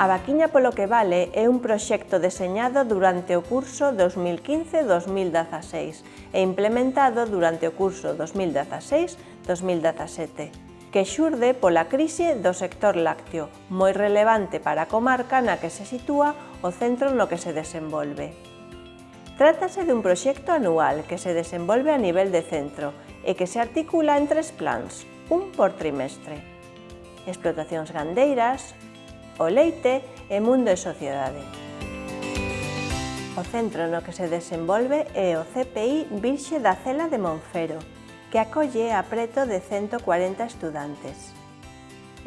A Vaquiña polo que vale é un proxecto deseñado durante o curso 2015-2016 e implementado durante o curso 2016-2017, que xurde pola crise do sector lácteo, moi relevante para a comarca na que se sitúa o centro no que se desenvolve. Trátase dun proxecto anual que se desenvolve a nivel de centro e que se articula en tres plans, un por trimestre. Explotacións gandeiras, o leite e mundo e sociedade. O centro no que se desenvolve é o CPI Virxe da Cela de Monfero, que acolle a preto de 140 estudantes.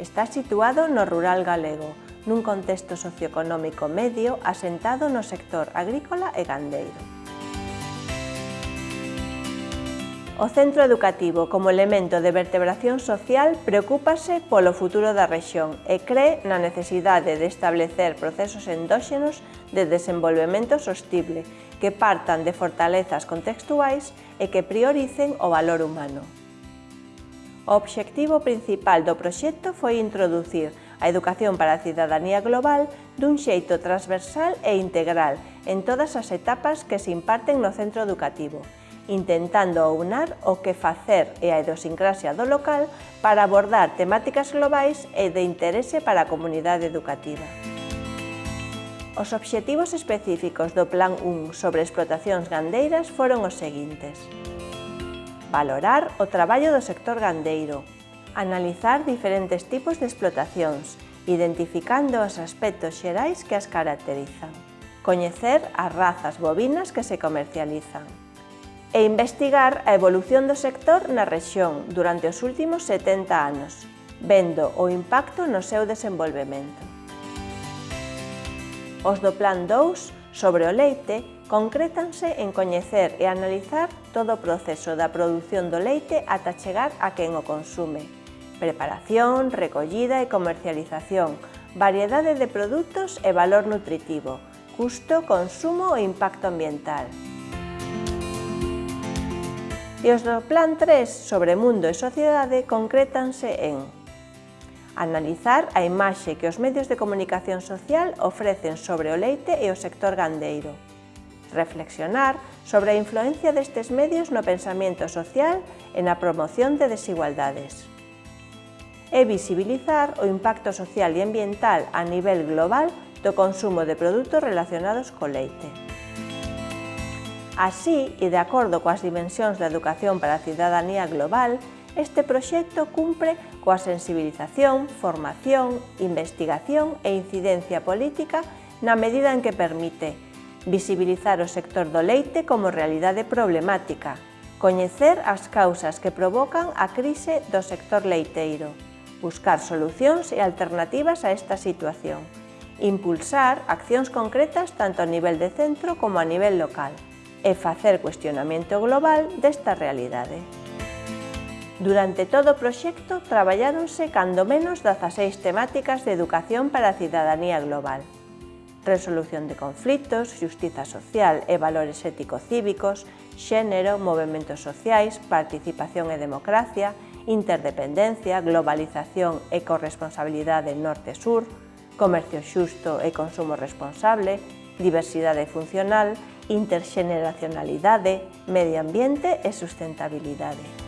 Está situado no rural galego, nun contexto socioeconómico medio asentado no sector agrícola e gandeiro. O centro educativo como elemento de vertebración social preocúpase polo futuro da rexión e cree na necesidade de establecer procesos endóxenos de desenvolvemento sostible que partan de fortalezas contextuais e que prioricen o valor humano. O obxectivo principal do proxecto foi introducir a educación para a cidadanía global dun xeito transversal e integral en todas as etapas que se imparten no centro educativo, intentando aunar o que facer e a idiosincrasia do local para abordar temáticas globais e de interese para a comunidade educativa. Os obxectivos específicos do Plan 1 sobre explotacións gandeiras foron os seguintes. Valorar o traballo do sector gandeiro, analizar diferentes tipos de explotacións, identificando os aspectos xerais que as caracterizan, coñecer as razas bovinas que se comercializan, e investigar a evolución do sector na rexión durante os últimos 70 anos, vendo o impacto no seu desenvolvemento. Os do Plan 2 sobre o leite concrétanse en coñecer e analizar todo o proceso da produción do leite ata chegar a quen o consume. Preparación, recollida e comercialización, variedade de produtos e valor nutritivo, custo, consumo e impacto ambiental. E os do Plan 3 sobre mundo e sociedade concrétanse en Analizar a imaxe que os medios de comunicación social ofrecen sobre o leite e o sector gandeiro. Reflexionar sobre a influencia destes medios no pensamento social e na promoción de desigualdades. E visibilizar o impacto social e ambiental a nivel global do consumo de produtos relacionados co leite. Así, e de acordo coas dimensións da educación para a cidadanía global, este proxecto cumpre coa sensibilización, formación, investigación e incidencia política na medida en que permite visibilizar o sector do leite como realidade problemática, coñecer as causas que provocan a crise do sector leiteiro, buscar solucións e alternativas a esta situación, impulsar accións concretas tanto a nivel de centro como a nivel local, e facer cuestionamento global desta realidade. Durante todo o proxecto traballáronse cando menos 16 temáticas de educación para a cidadanía global. Resolución de conflitos, justiza social e valores ético-cívicos, xénero, movimentos sociais, participación e democracia, interdependencia, globalización e corresponsabilidade norte-sur, comercio xusto e consumo responsable, diversidade funcional interxeneracionalidade, medio ambiente e sustentabilidade.